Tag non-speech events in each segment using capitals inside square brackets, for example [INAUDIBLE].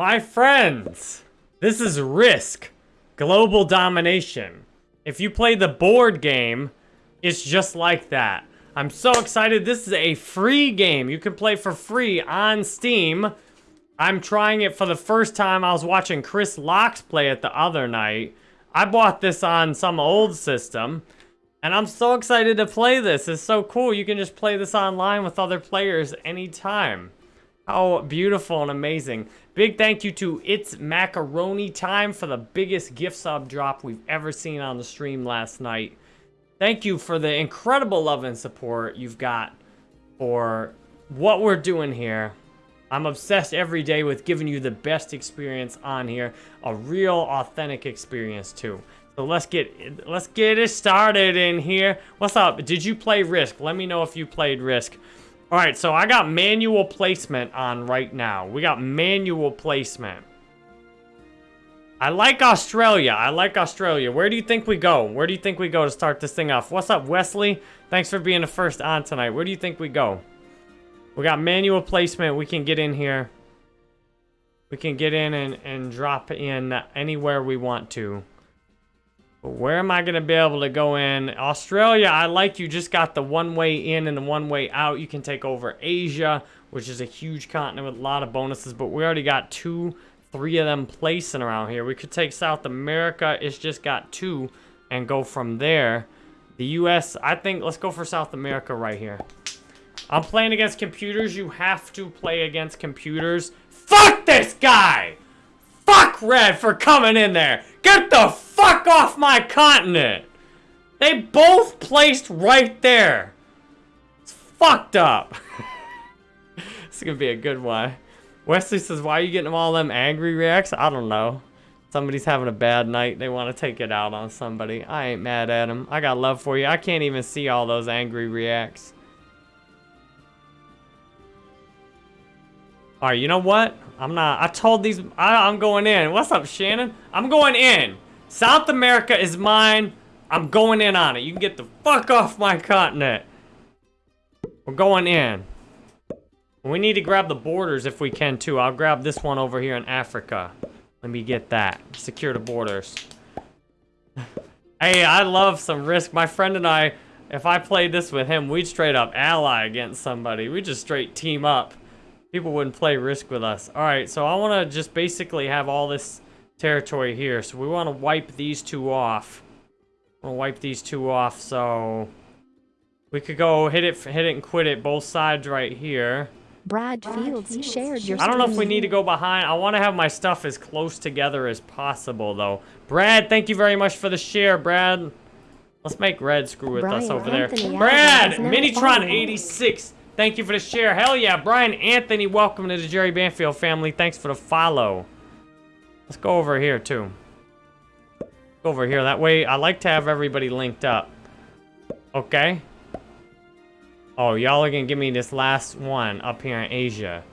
My friends, this is Risk, Global Domination. If you play the board game, it's just like that. I'm so excited. This is a free game. You can play for free on Steam. I'm trying it for the first time. I was watching Chris Locks play it the other night. I bought this on some old system. And I'm so excited to play this. It's so cool. You can just play this online with other players anytime. How beautiful and amazing. Big thank you to It's Macaroni Time for the biggest gift sub drop we've ever seen on the stream last night. Thank you for the incredible love and support you've got for what we're doing here. I'm obsessed every day with giving you the best experience on here. A real, authentic experience, too. So let's get let's get it started in here. What's up? Did you play Risk? Let me know if you played Risk. All right, so I got manual placement on right now. We got manual placement. I like Australia. I like Australia. Where do you think we go? Where do you think we go to start this thing off? What's up, Wesley? Thanks for being the first on tonight. Where do you think we go? We got manual placement. We can get in here. We can get in and, and drop in anywhere we want to. But where am I going to be able to go in? Australia, I like you just got the one way in and the one way out. You can take over Asia, which is a huge continent with a lot of bonuses. But we already got two, three of them placing around here. We could take South America. It's just got two and go from there. The U.S., I think, let's go for South America right here. I'm playing against computers. You have to play against computers. Fuck this guy! Fuck Red for coming in there! Get the fuck off my continent! They both placed right there. It's fucked up. [LAUGHS] this is gonna be a good one. Wesley says, why are you getting all them angry reacts? I don't know. Somebody's having a bad night. They want to take it out on somebody. I ain't mad at them. I got love for you. I can't even see all those angry reacts. All right, you know what? I'm not. I told these. I, I'm going in. What's up, Shannon? I'm going in. South America is mine. I'm going in on it. You can get the fuck off my continent. We're going in. We need to grab the borders if we can, too. I'll grab this one over here in Africa. Let me get that. Secure the borders. hey, I love some risk. My friend and I, if I played this with him, we'd straight up ally against somebody. We'd just straight team up people wouldn't play Risk with us. All right, so I want to just basically have all this territory here. So we want to wipe these two off. We'll wipe these two off, so... We could go hit it, hit it and quit it, both sides right here. Brad Fields shared your I don't know if we need to go behind. I want to have my stuff as close together as possible, though. Brad, thank you very much for the share, Brad. Let's make Red screw with Brian us over Anthony there. Brad, Minitron86. Thank you for the share. Hell yeah, Brian Anthony, welcome to the Jerry Banfield family. Thanks for the follow. Let's go over here, too. Go over here. That way, I like to have everybody linked up. Okay. Oh, y'all are gonna give me this last one up here in Asia.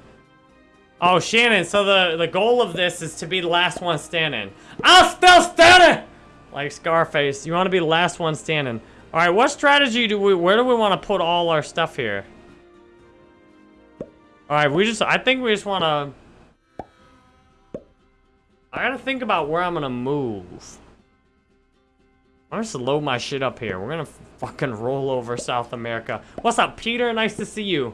Oh, Shannon, so the, the goal of this is to be the last one standing. I'm still standing! Like Scarface, you want to be the last one standing. All right, what strategy do we, where do we want to put all our stuff here? All right, we just, I think we just want to, I gotta think about where I'm gonna move. I'm just load my shit up here. We're gonna fucking roll over South America. What's up, Peter? Nice to see you.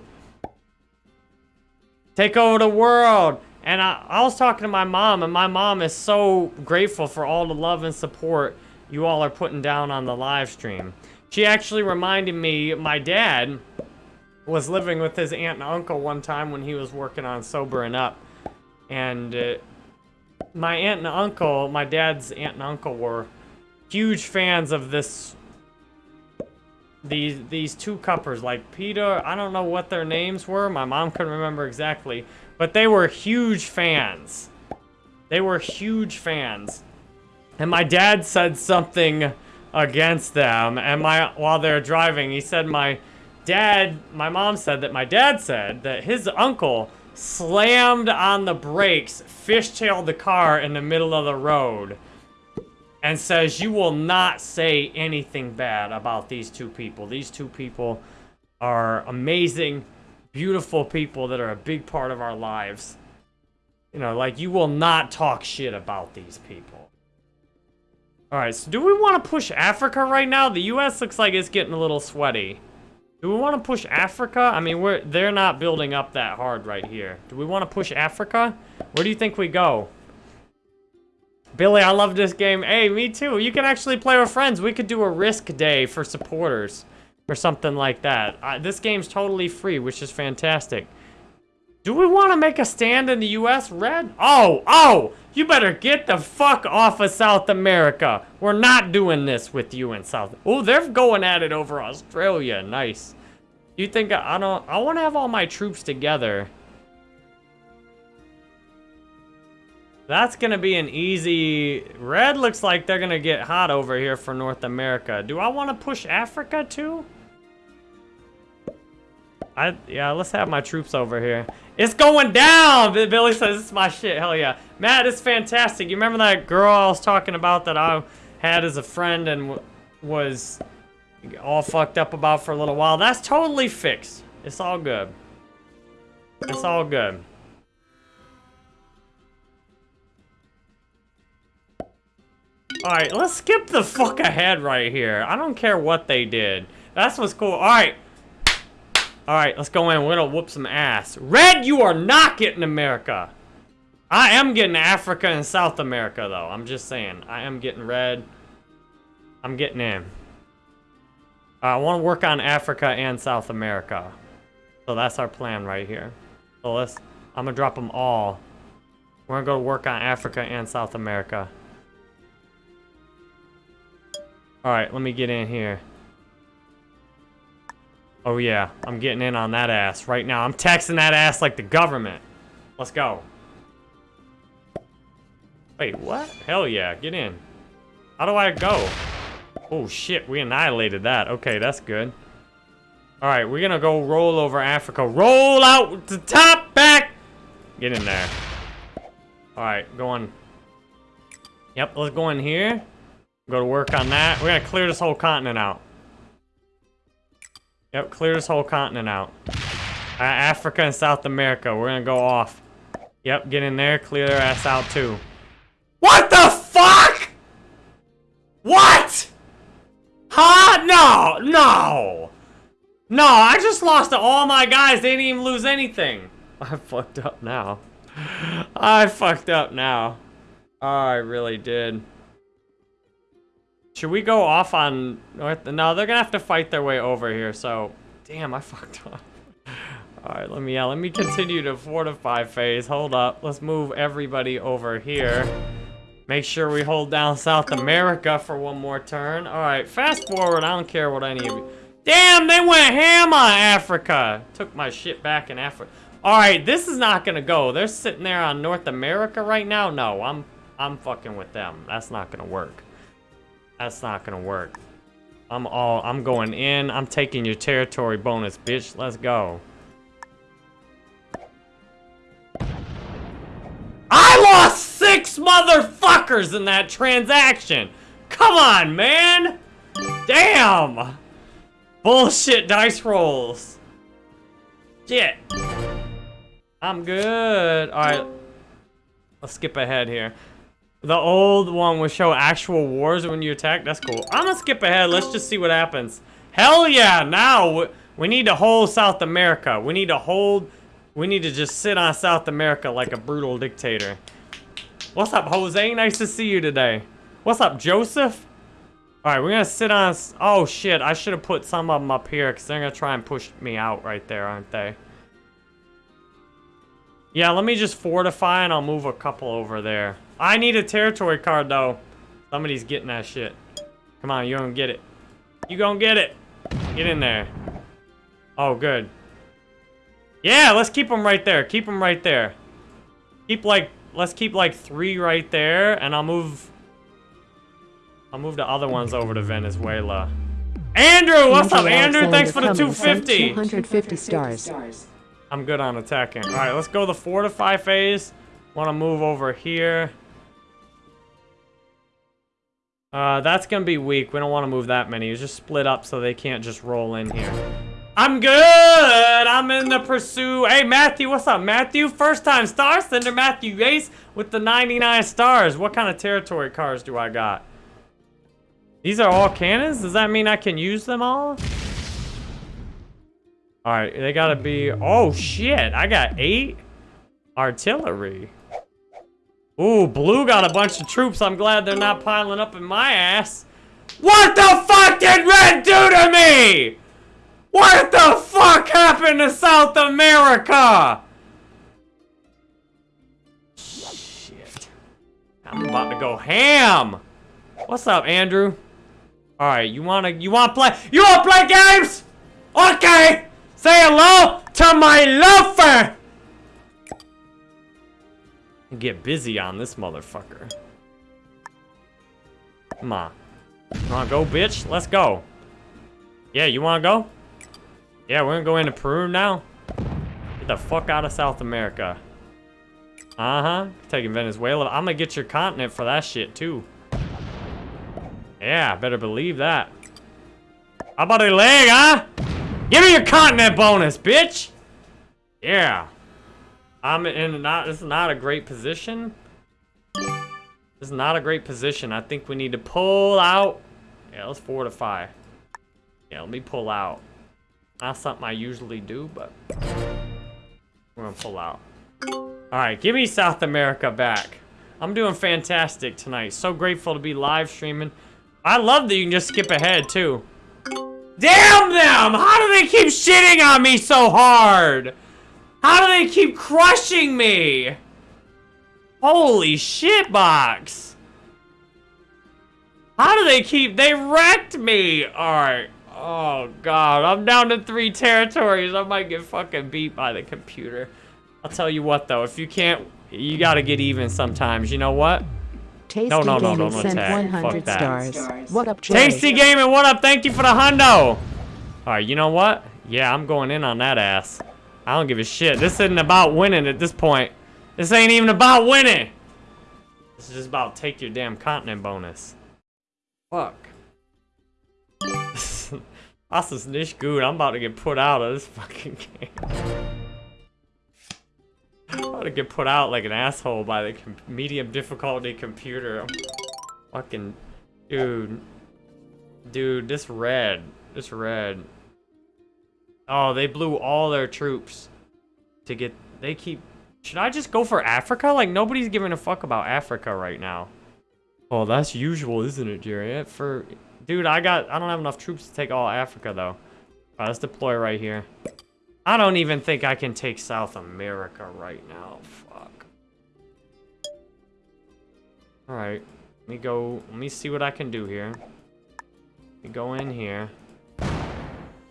Take over the world. And I, I was talking to my mom, and my mom is so grateful for all the love and support you all are putting down on the live stream. She actually reminded me, my dad was living with his aunt and uncle one time when he was working on Sobering Up. And uh, my aunt and uncle, my dad's aunt and uncle were huge fans of this these these two cuppers like Peter I don't know what their names were my mom couldn't remember exactly but they were huge fans they were huge fans and my dad said something against them and my while they're driving he said my dad my mom said that my dad said that his uncle slammed on the brakes fishtailed the car in the middle of the road and says you will not say anything bad about these two people. These two people are amazing, beautiful people that are a big part of our lives. You know, like, you will not talk shit about these people. Alright, so do we want to push Africa right now? The U.S. looks like it's getting a little sweaty. Do we want to push Africa? I mean, we're they're not building up that hard right here. Do we want to push Africa? Where do you think we go? Billy, I love this game. Hey, me too. You can actually play with friends. We could do a risk day for supporters or something like that. Uh, this game's totally free, which is fantastic. Do we want to make a stand in the U.S., Red? Oh, oh! You better get the fuck off of South America. We're not doing this with you in South... Oh, they're going at it over Australia. Nice. You think I, don't... I want to have all my troops together. That's going to be an easy... Red looks like they're going to get hot over here for North America. Do I want to push Africa, too? I Yeah, let's have my troops over here. It's going down! Billy says it's my shit. Hell yeah. Matt, it's fantastic. You remember that girl I was talking about that I had as a friend and was all fucked up about for a little while? That's totally fixed. It's all good. It's all good. Alright, let's skip the fuck ahead right here. I don't care what they did. That's what's cool. Alright, all right, let's go in. We're gonna whoop some ass. Red, you are not getting America. I am getting Africa and South America, though. I'm just saying. I am getting red. I'm getting in. I want to work on Africa and South America. So that's our plan right here. So let's... I'm gonna drop them all. We're gonna go work on Africa and South America. Alright, let me get in here. Oh yeah, I'm getting in on that ass right now. I'm taxing that ass like the government. Let's go. Wait, what? Hell yeah, get in. How do I go? Oh shit, we annihilated that. Okay, that's good. Alright, we're gonna go roll over Africa. Roll out the top, back! Get in there. Alright, going. Yep, let's go in here. Go to work on that. We're gonna clear this whole continent out. Yep, clear this whole continent out. Uh, Africa and South America, we're gonna go off. Yep, get in there, clear their ass out too. What the fuck? What? Huh? No, no. No, I just lost to all my guys. They didn't even lose anything. [LAUGHS] [LAUGHS] I fucked up now. I fucked up now. Oh, I really did. Should we go off on North? No, they're gonna have to fight their way over here, so... Damn, I [LAUGHS] fucked up. Alright, let me, yeah, let me continue to fortify phase. Hold up. Let's move everybody over here. Make sure we hold down South America for one more turn. Alright, fast forward. I don't care what any of you... Damn, they went ham on Africa. Took my shit back in Africa. Alright, this is not gonna go. They're sitting there on North America right now. No, I'm, I'm fucking with them. That's not gonna work. That's not gonna work. I'm all, I'm going in. I'm taking your territory bonus, bitch. Let's go. I lost six motherfuckers in that transaction. Come on, man. Damn. Bullshit dice rolls. Shit. I'm good. All right. Let's skip ahead here. The old one would show actual wars when you attack. That's cool. I'm gonna skip ahead. Let's just see what happens. Hell yeah! Now, we need to hold South America. We need to hold... We need to just sit on South America like a brutal dictator. What's up, Jose? Nice to see you today. What's up, Joseph? Alright, we're gonna sit on... Oh, shit. I should have put some of them up here, because they're gonna try and push me out right there, aren't they? Yeah, let me just fortify, and I'll move a couple over there. I need a territory card, though. Somebody's getting that shit. Come on, you're gonna get it. You gonna get it. Get in there. Oh, good. Yeah, let's keep them right there. Keep them right there. Keep, like, let's keep, like, three right there, and I'll move... I'll move the other ones over to Venezuela. Andrew! What's up, Andrew? Thanks for the 250! 250 stars. I'm good on attacking. Alright, let's go the fortify phase. Want to move over here. Uh, that's to be weak. We don't want to move that many. Just split up so they can't just roll in here. I'm good. I'm in the pursuit. Hey, Matthew, what's up, Matthew? First time star sender Matthew Yates with the 99 stars. What kind of territory cars do I got? These are all cannons? Does that mean I can use them all? All right, they gotta be... Oh, shit. I got eight artillery. Ooh, blue got a bunch of troops. I'm glad they're not piling up in my ass. What the fuck did red do to me? What the fuck happened to South America? Shit. I'm about to go ham. What's up, Andrew? All right, you wanna you wanna play you wanna play games? Okay. Say hello to my loafer. Get busy on this motherfucker. Come on. You wanna go, bitch? Let's go. Yeah, you wanna go? Yeah, we're gonna go into Peru now. Get the fuck out of South America. Uh-huh. Taking Venezuela. I'm gonna get your continent for that shit, too. Yeah, better believe that. How about a leg, huh? Give me your continent bonus, bitch! Yeah. I'm in not, is not a great position. This is not a great position. I think we need to pull out. Yeah, let's fortify. Yeah, let me pull out. Not something I usually do, but we're gonna pull out. All right, give me South America back. I'm doing fantastic tonight. So grateful to be live streaming. I love that you can just skip ahead too. Damn them! How do they keep shitting on me so hard? How do they keep crushing me? Holy shit box. How do they keep, they wrecked me. All right. Oh god, I'm down to three territories. I might get fucking beat by the computer. I'll tell you what though, if you can't, you gotta get even sometimes. You know what? Tasty No, no, no, Gaming don't sent attack. 100 Fuck that. stars. What up, Jay? Tasty Gaming, what up? Thank you for the hundo. All right, you know what? Yeah, I'm going in on that ass. I don't give a shit. This isn't about winning at this point. This ain't even about winning. This is just about take your damn continent bonus. Fuck. Das ist nicht gut. I'm about to get put out of this fucking game. I'm about to get put out like an asshole by the medium difficulty computer. I'm fucking... Dude. Dude, this red. This red. Oh, they blew all their troops to get... They keep... Should I just go for Africa? Like, nobody's giving a fuck about Africa right now. Oh, that's usual, isn't it, Jerry? For... Dude, I got... I don't have enough troops to take all Africa, though. Alright, let's deploy right here. I don't even think I can take South America right now. Fuck. Alright. Let me go... Let me see what I can do here. Let me go in here.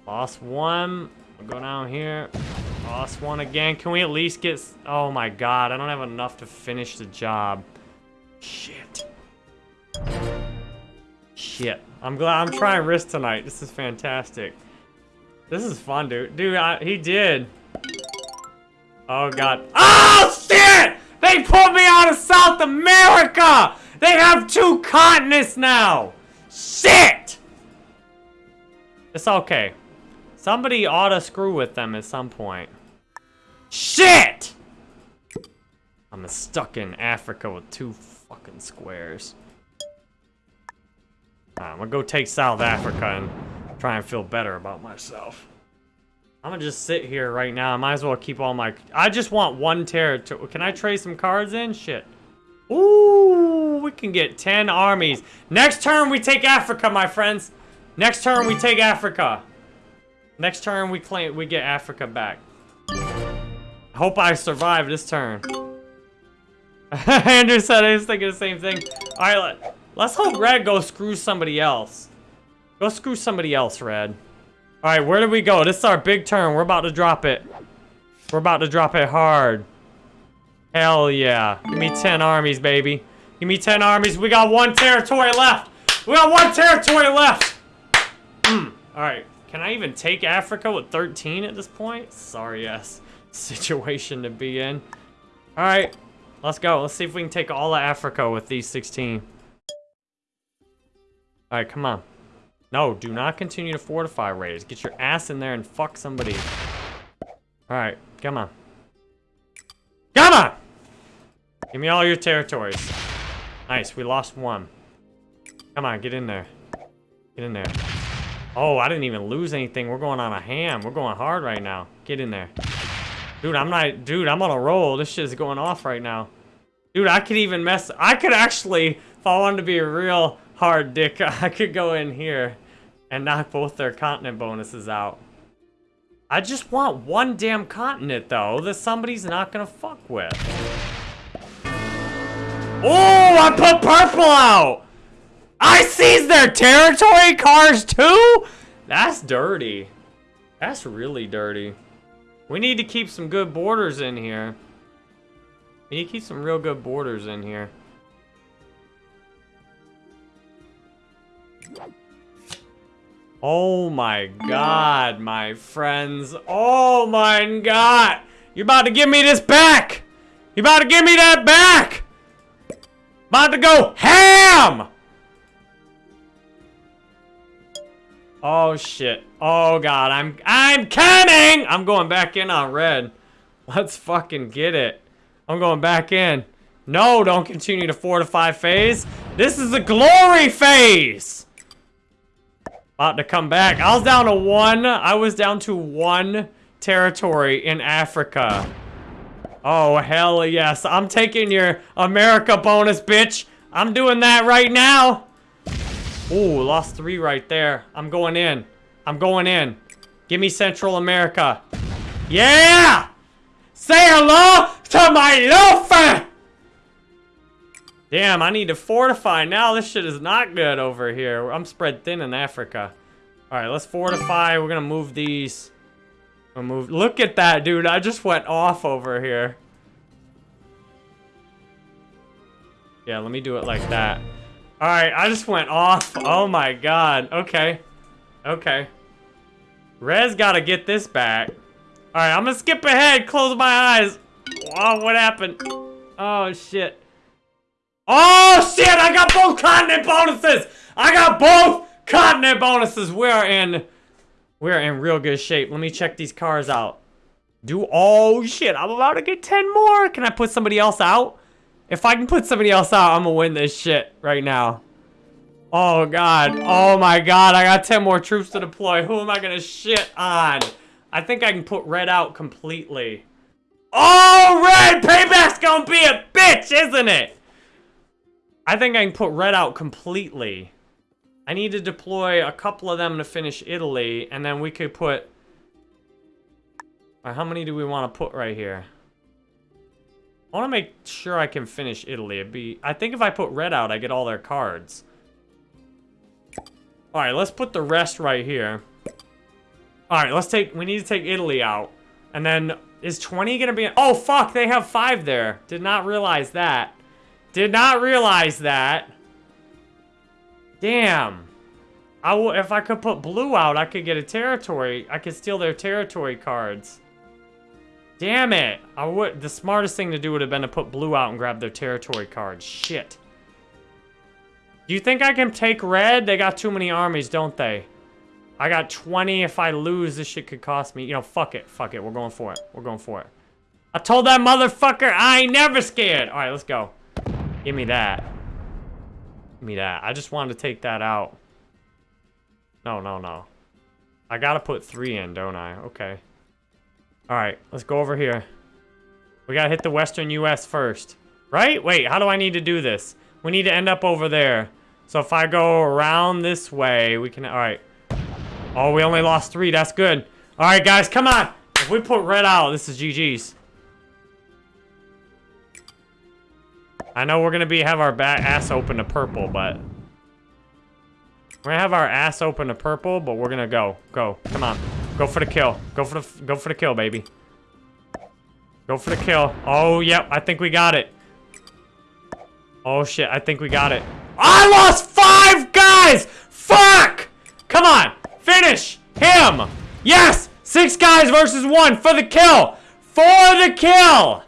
Lost one. We'll go down here. Lost one again. Can we at least get... Oh my god, I don't have enough to finish the job. Shit. Shit. I'm glad I'm trying risk tonight. This is fantastic. This is fun, dude. Dude, I, he did. Oh god. Oh shit! They put me out of South America! They have two continents now! Shit! It's okay. Somebody ought to screw with them at some point. Shit! I'm stuck in Africa with two fucking squares. Alright, I'm gonna go take South Africa and try and feel better about myself. I'm gonna just sit here right now. I might as well keep all my... I just want one territory. Can I trade some cards in? Shit. Ooh, we can get 10 armies. Next turn, we take Africa, my friends. Next turn, we take Africa. Next turn, we claim we get Africa back. Hope I survive this turn. [LAUGHS] Andrew said I was thinking the same thing. All right, let, let's hope Red go screw somebody else. Go screw somebody else, Red. All right, where do we go? This is our big turn. We're about to drop it. We're about to drop it hard. Hell yeah. Give me 10 armies, baby. Give me 10 armies. We got one territory left. We got one territory left. Hmm. All right. Can I even take Africa with 13 at this point? Sorry, yes. [LAUGHS] Situation to be in. All right. Let's go. Let's see if we can take all of Africa with these 16. All right, come on. No, do not continue to fortify raiders. Get your ass in there and fuck somebody. Alright, come on. Come on! Give me all your territories. Nice, we lost one. Come on, get in there. Get in there. Oh, I didn't even lose anything. We're going on a ham. We're going hard right now. Get in there. Dude, I'm not... Dude, I'm on a roll. This shit is going off right now. Dude, I could even mess... I could actually, if I wanted to be a real hard dick, [LAUGHS] I could go in here and knock both their continent bonuses out. I just want one damn continent, though, that somebody's not gonna fuck with. Oh, I put purple out! I seized their territory cars, too? That's dirty. That's really dirty. We need to keep some good borders in here. We need to keep some real good borders in here. Oh my god, my friends. Oh my god. You're about to give me this back. You're about to give me that back. About to go ham. Oh shit. Oh god, I'm I'm coming. I'm going back in on red. Let's fucking get it. I'm going back in. No, don't continue to fortify phase. This is the glory phase. About to come back. I was down to one. I was down to one territory in Africa. Oh, hell yes. I'm taking your America bonus, bitch. I'm doing that right now. Ooh, lost three right there. I'm going in. I'm going in. Give me Central America. Yeah! Say hello to my loafer! Damn, I need to fortify now. This shit is not good over here. I'm spread thin in Africa. All right, let's fortify. We're gonna move these. We'll move. Look at that, dude. I just went off over here. Yeah, let me do it like that. All right, I just went off. Oh my god. Okay. Okay. Rez gotta get this back. All right, I'm gonna skip ahead. Close my eyes. Oh, what happened? Oh, shit. Oh, shit! I got both continent bonuses! I got both continent bonuses! We're in... We're in real good shape. Let me check these cars out. Do... Oh, shit. I'm about to get 10 more. Can I put somebody else out? If I can put somebody else out, I'm gonna win this shit right now. Oh, God. Oh, my God. I got 10 more troops to deploy. Who am I gonna shit on? I think I can put red out completely. Oh, red! Payback's gonna be a bitch, isn't it? I think I can put red out completely. I need to deploy a couple of them to finish Italy, and then we could put... Right, how many do we want to put right here? I want to make sure I can finish Italy. It'd be... I think if I put red out, I get all their cards. Alright, let's put the rest right here. Alright, let's take... We need to take Italy out. And then, is 20 gonna be... Oh, fuck! They have 5 there. Did not realize that. Did not realize that. Damn. I will, if I could put blue out, I could get a territory. I could steal their territory cards. Damn it. I would. The smartest thing to do would have been to put blue out and grab their territory cards. Shit. Do you think I can take red? They got too many armies, don't they? I got 20. If I lose, this shit could cost me. You know, fuck it. Fuck it. We're going for it. We're going for it. I told that motherfucker I ain't never scared. All right, let's go. Give me that. Give me that. I just wanted to take that out. No, no, no. I gotta put three in, don't I? Okay. Alright, let's go over here. We gotta hit the western U.S. first. Right? Wait, how do I need to do this? We need to end up over there. So if I go around this way, we can... Alright. Oh, we only lost three. That's good. Alright, guys, come on! If we put red out, this is GG's. I know we're gonna be have our back ass open to purple, but we're gonna have our ass open to purple, but we're gonna go, go, come on, go for the kill, go for the, go for the kill, baby. Go for the kill. Oh, yep, I think we got it. Oh shit, I think we got it. I lost five guys! Fuck! Come on, finish him! Yes! Six guys versus one for the kill! For the kill!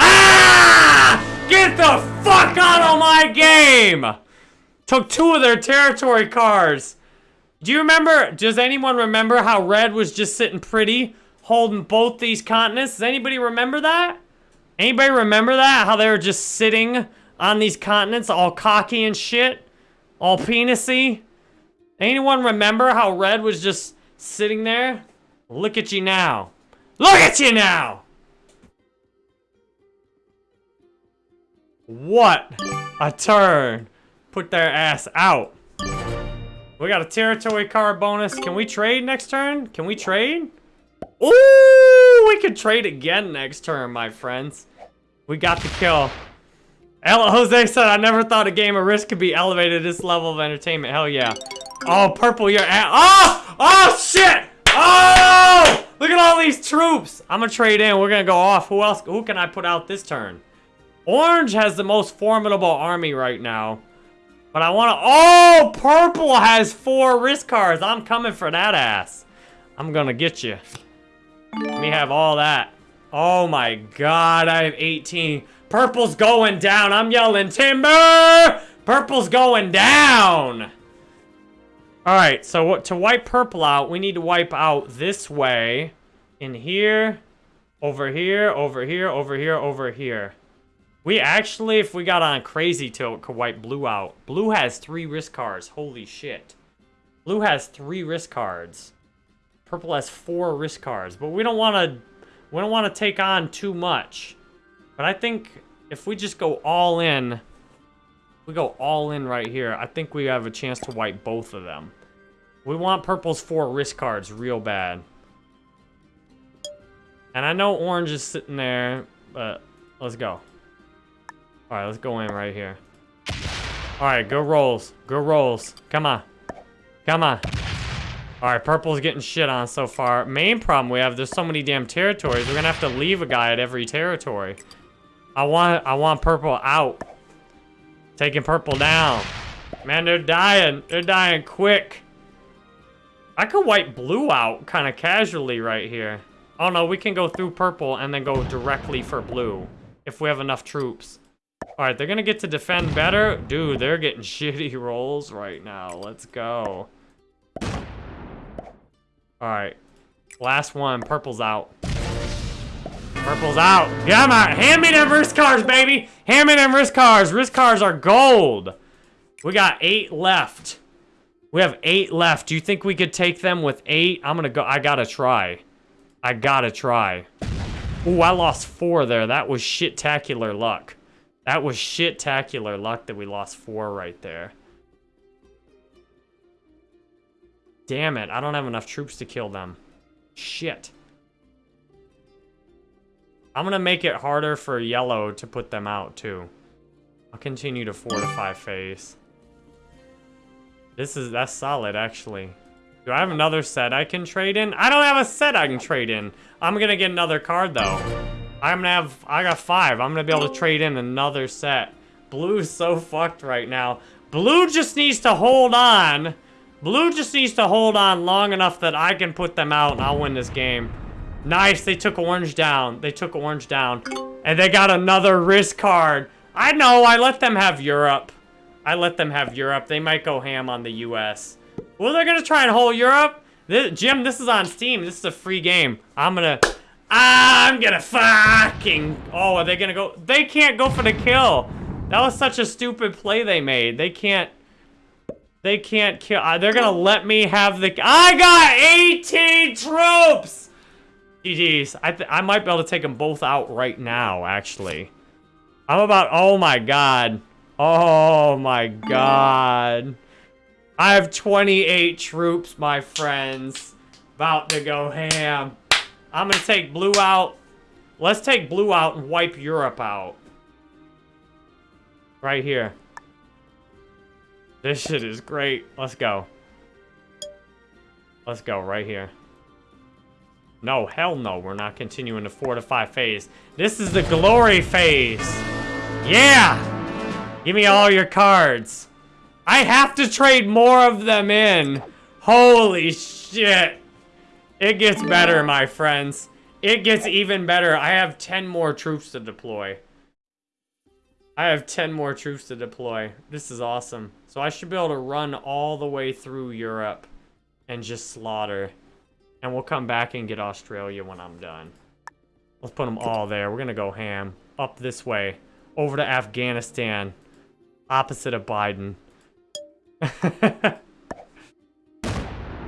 Ah! Get the fuck out of my game! Took two of their territory cards. Do you remember, does anyone remember how red was just sitting pretty, holding both these continents? Does anybody remember that? Anybody remember that? How they were just sitting on these continents all cocky and shit? All penisy? Anyone remember how red was just sitting there? Look at you now. Look at you now! What a turn. Put their ass out. We got a territory card bonus. Can we trade next turn? Can we trade? Ooh, we could trade again next turn, my friends. We got the kill. Ella Jose said, I never thought a game of Risk could be elevated to this level of entertainment. Hell yeah. Oh, purple, you're at- Oh! Oh, shit! Oh! Look at all these troops! I'm gonna trade in. We're gonna go off. Who else? Who can I put out this turn? Orange has the most formidable army right now. But I want to... Oh! Purple has four risk cards. I'm coming for that ass. I'm going to get you. Let me have all that. Oh my god, I have 18. Purple's going down. I'm yelling, Timber! Purple's going down! Alright, so what, to wipe purple out, we need to wipe out this way. In here. Over here, over here, over here, over here. We actually, if we got on crazy tilt, could wipe blue out. Blue has three risk cards. Holy shit. Blue has three risk cards. Purple has four risk cards. But we don't want to... We don't want to take on too much. But I think if we just go all in... We go all in right here. I think we have a chance to wipe both of them. We want purple's four risk cards real bad. And I know orange is sitting there, but let's go. All right, let's go in right here. All right, go rolls. Go rolls. Come on. Come on. All right, purple's getting shit on so far. Main problem we have, there's so many damn territories. We're gonna have to leave a guy at every territory. I want, I want purple out. Taking purple down. Man, they're dying. They're dying quick. I could wipe blue out kind of casually right here. Oh no, we can go through purple and then go directly for blue. If we have enough troops. Alright, they're gonna get to defend better. Dude, they're getting [LAUGHS] shitty rolls right now. Let's go. Alright. Last one. Purple's out. Purple's out. Come on. Hand me them risk cards, baby. Hand me them risk cards. Risk cards are gold. We got eight left. We have eight left. Do you think we could take them with eight? I'm gonna go. I gotta try. I gotta try. Ooh, I lost four there. That was shit-tacular luck. That was shit-tacular luck that we lost four right there. Damn it, I don't have enough troops to kill them. Shit. I'm gonna make it harder for yellow to put them out, too. I'll continue to fortify phase. This is, that's solid, actually. Do I have another set I can trade in? I don't have a set I can trade in. I'm gonna get another card, though. I'm gonna have, I got five. I'm gonna be able to trade in another set. Blue's so fucked right now. Blue just needs to hold on. Blue just needs to hold on long enough that I can put them out and I'll win this game. Nice, they took orange down. They took orange down. And they got another risk card. I know, I let them have Europe. I let them have Europe. They might go ham on the US. Well, they're gonna try and hold Europe. This, Jim, this is on Steam. This is a free game. I'm gonna... I'm gonna fucking... Oh, are they gonna go... They can't go for the kill. That was such a stupid play they made. They can't... They can't kill... Uh, they're gonna let me have the... I got 18 troops! GG's. I, I might be able to take them both out right now, actually. I'm about... Oh, my God. Oh, my God. I have 28 troops, my friends. About to go ham. I'm gonna take blue out. Let's take blue out and wipe Europe out. Right here. This shit is great. Let's go. Let's go right here. No, hell no. We're not continuing the fortify phase. This is the glory phase. Yeah! Give me all your cards. I have to trade more of them in. Holy shit. It gets better, my friends. It gets even better. I have 10 more troops to deploy. I have 10 more troops to deploy. This is awesome. So I should be able to run all the way through Europe and just slaughter. And we'll come back and get Australia when I'm done. Let's put them all there. We're going to go ham. Up this way. Over to Afghanistan. Opposite of Biden. [LAUGHS]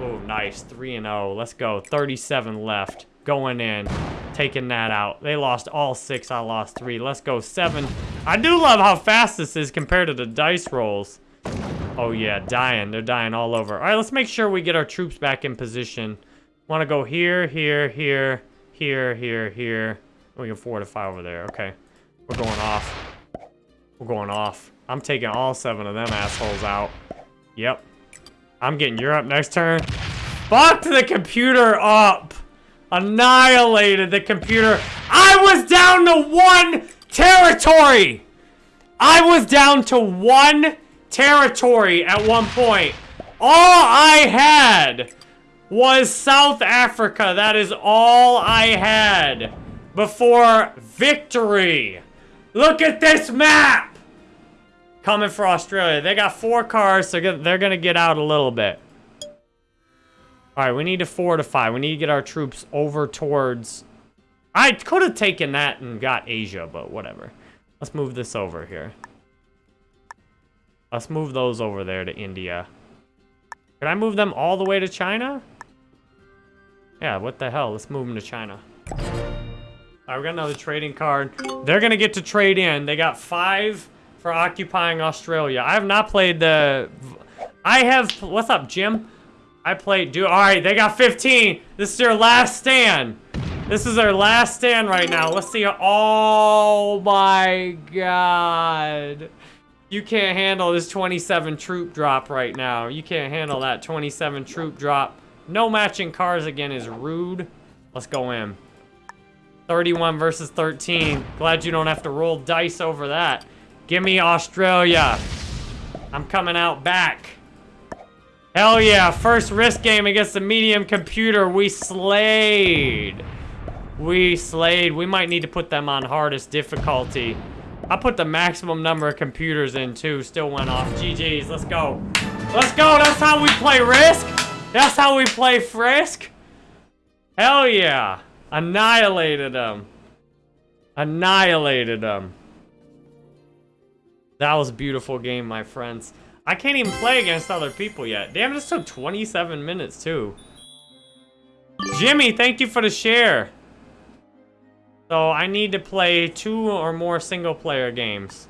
oh, nice. 3 and 0. Let's go. 37 left. Going in. Taking that out. They lost all six. I lost three. Let's go. Seven. I do love how fast this is compared to the dice rolls. Oh, yeah. Dying. They're dying all over. All right, let's make sure we get our troops back in position. Want to go here, here, here, here, here, here. We can fortify over there. Okay. We're going off. We're going off. I'm taking all seven of them assholes out. Yep. I'm getting Europe next turn. Fucked the computer up. Annihilated the computer. I was down to one territory. I was down to one territory at one point. All I had was South Africa. That is all I had before victory. Look at this map coming for Australia. They got four cars, so they're going to get out a little bit. All right, we need to fortify. We need to get our troops over towards... I could have taken that and got Asia, but whatever. Let's move this over here. Let's move those over there to India. Can I move them all the way to China? Yeah, what the hell? Let's move them to China. All right, we got another trading card. They're going to get to trade in. They got five for occupying Australia. I have not played the... I have... What's up, Jim? I played... Do All right, they got 15. This is their last stand. This is their last stand right now. Let's see. Oh, my God. You can't handle this 27 troop drop right now. You can't handle that 27 troop drop. No matching cars again is rude. Let's go in. 31 versus 13. Glad you don't have to roll dice over that. Give me Australia. I'm coming out back. Hell yeah, first risk game against the medium computer. We slayed. We slayed. We might need to put them on hardest difficulty. I put the maximum number of computers in too. Still went off. GG's. Let's go. Let's go. That's how we play Risk. That's how we play Frisk. Hell yeah. Annihilated them. Annihilated them. That was a beautiful game, my friends. I can't even play against other people yet. Damn, this took 27 minutes, too. Jimmy, thank you for the share. So, I need to play two or more single-player games.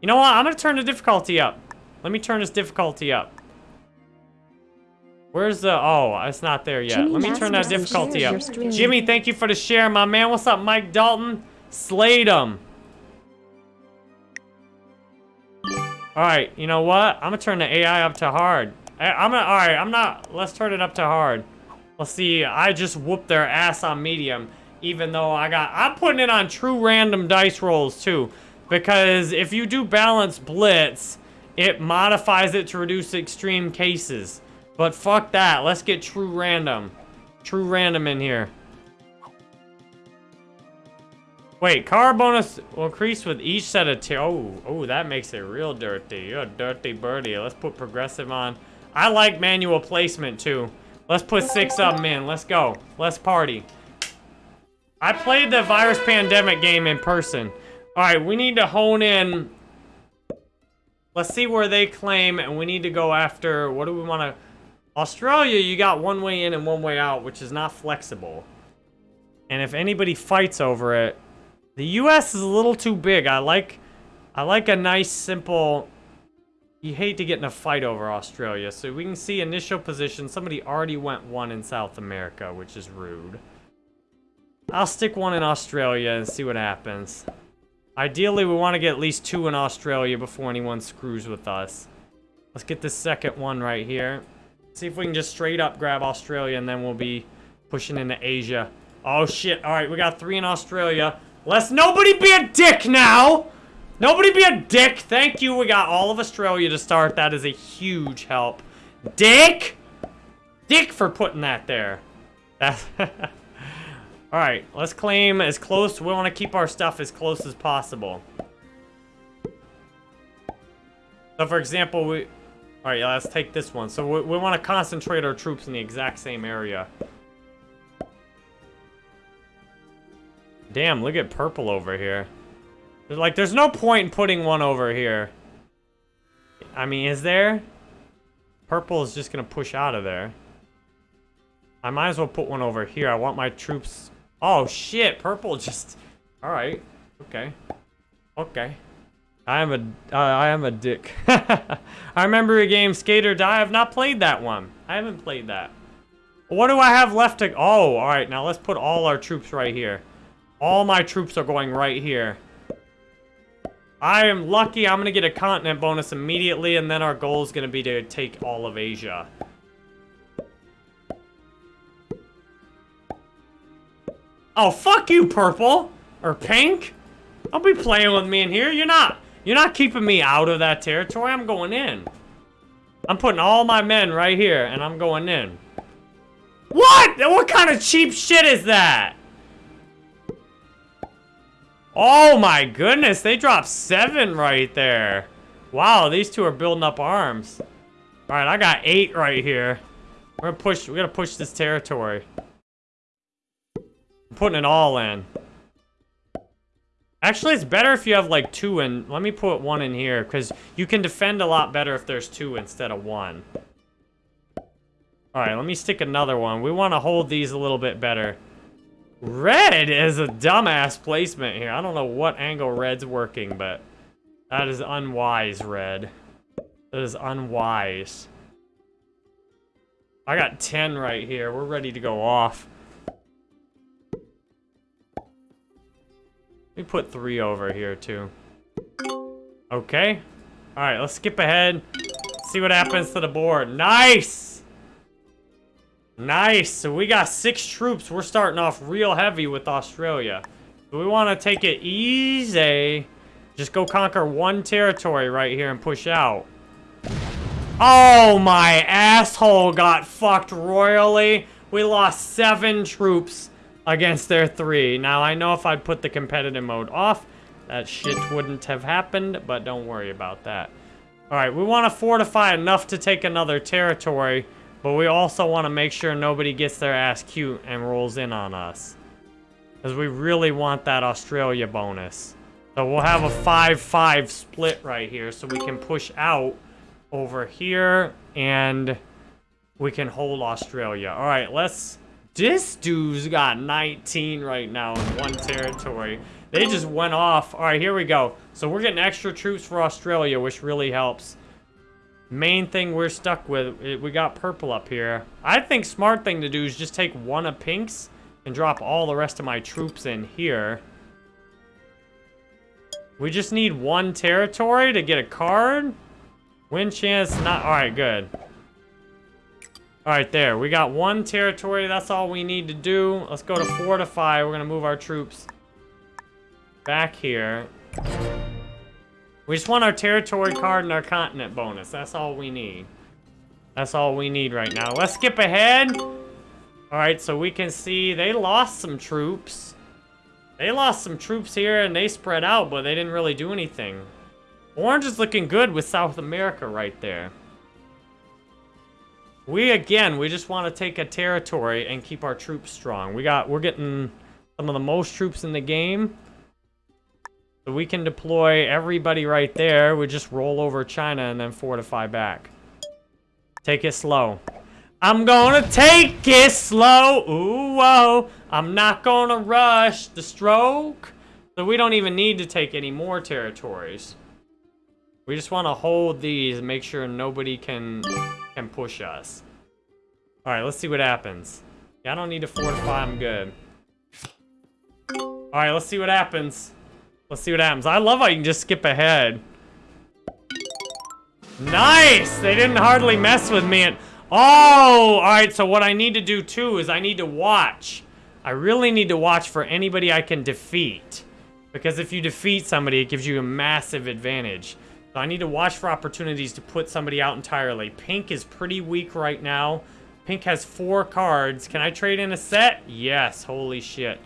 You know what? I'm going to turn the difficulty up. Let me turn this difficulty up. Where's the... Oh, it's not there yet. Jimmy Let me turn that difficulty up. Jimmy, thank you for the share, my man. What's up, Mike Dalton? Slayed him. All right, you know what? I'm gonna turn the AI up to hard. I, am gonna, all right, I'm not, let's turn it up to hard. Let's see, I just whooped their ass on medium, even though I got, I'm putting it on true random dice rolls too. Because if you do balance blitz, it modifies it to reduce extreme cases. But fuck that, let's get true random. True random in here. Wait, car bonus will increase with each set of tier. Oh, oh, that makes it real dirty. You're a dirty birdie. Let's put progressive on. I like manual placement too. Let's put six of them in. Let's go. Let's party. I played the virus pandemic game in person. All right, we need to hone in. Let's see where they claim, and we need to go after. What do we want to? Australia, you got one way in and one way out, which is not flexible. And if anybody fights over it, the U.S. is a little too big. I like, I like a nice, simple... You hate to get in a fight over Australia. So we can see initial position. Somebody already went one in South America, which is rude. I'll stick one in Australia and see what happens. Ideally, we want to get at least two in Australia before anyone screws with us. Let's get this second one right here. See if we can just straight up grab Australia and then we'll be pushing into Asia. Oh shit, alright, we got three in Australia. Let's nobody be a dick now! Nobody be a dick! Thank you, we got all of Australia to start. That is a huge help. Dick! Dick for putting that there. That's... [LAUGHS] Alright, let's claim as close. We want to keep our stuff as close as possible. So for example, we... Alright, yeah, let's take this one. So we, we want to concentrate our troops in the exact same area. Damn, look at purple over here. Like, there's no point in putting one over here. I mean, is there? Purple is just gonna push out of there. I might as well put one over here. I want my troops... Oh, shit. Purple just... [LAUGHS] Alright. Okay. Okay. I am a... Uh, I am a dick. [LAUGHS] I remember a game, Skate or Die. I have not played that one. I haven't played that. What do I have left to... Oh, alright. Now let's put all our troops right here. All my troops are going right here. I am lucky I'm going to get a continent bonus immediately, and then our goal is going to be to take all of Asia. Oh, fuck you, purple. Or pink. Don't be playing with me in here. You're not. You're not keeping me out of that territory. I'm going in. I'm putting all my men right here, and I'm going in. What? What kind of cheap shit is that? Oh my goodness, they dropped seven right there. Wow, these two are building up arms. All right, I got eight right here. We're gonna push. We gotta push this territory. I'm putting it all in. Actually, it's better if you have like two in. Let me put one in here because you can defend a lot better if there's two instead of one. All right, let me stick another one. We want to hold these a little bit better. Red is a dumbass placement here. I don't know what angle red's working, but that is unwise, red. That is unwise. I got 10 right here. We're ready to go off. Let me put three over here, too. Okay. All right, let's skip ahead. See what happens to the board. Nice! Nice. So we got six troops. We're starting off real heavy with Australia. So we want to take it easy. Just go conquer one territory right here and push out. Oh, my asshole got fucked royally. We lost seven troops against their three. Now, I know if I'd put the competitive mode off, that shit wouldn't have happened, but don't worry about that. All right, we want to fortify enough to take another territory but we also want to make sure nobody gets their ass cute and rolls in on us. Because we really want that Australia bonus. So we'll have a 5-5 split right here so we can push out over here and we can hold Australia. All right, let's... This dude's got 19 right now in one territory. They just went off. All right, here we go. So we're getting extra troops for Australia, which really helps. Main thing we're stuck with, we got purple up here. I think smart thing to do is just take one of pinks and drop all the rest of my troops in here. We just need one territory to get a card. Win chance, not, all right, good. All right, there, we got one territory. That's all we need to do. Let's go to fortify. We're gonna move our troops back here. We just want our territory card and our continent bonus. That's all we need. That's all we need right now. Let's skip ahead. All right, so we can see they lost some troops. They lost some troops here and they spread out, but they didn't really do anything. Orange is looking good with South America right there. We, again, we just want to take a territory and keep our troops strong. We got, we're getting some of the most troops in the game. So we can deploy everybody right there. We just roll over China and then fortify back. Take it slow. I'm gonna take it slow. Ooh, whoa. I'm not gonna rush the stroke. So we don't even need to take any more territories. We just want to hold these and make sure nobody can can push us. All right, let's see what happens. Yeah, I don't need to fortify. I'm good. All right, let's see what happens. Let's see what happens. I love how you can just skip ahead. Nice! They didn't hardly mess with me. And oh, all right. So what I need to do too is I need to watch. I really need to watch for anybody I can defeat. Because if you defeat somebody, it gives you a massive advantage. So I need to watch for opportunities to put somebody out entirely. Pink is pretty weak right now. Pink has four cards. Can I trade in a set? Yes. Holy shit.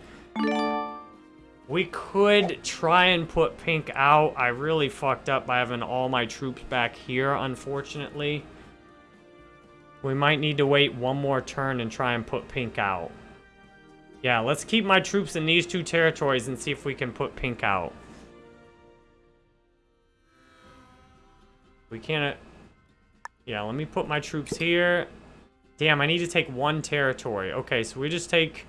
We could try and put pink out. I really fucked up by having all my troops back here, unfortunately. We might need to wait one more turn and try and put pink out. Yeah, let's keep my troops in these two territories and see if we can put pink out. We can't... Uh, yeah, let me put my troops here. Damn, I need to take one territory. Okay, so we just take...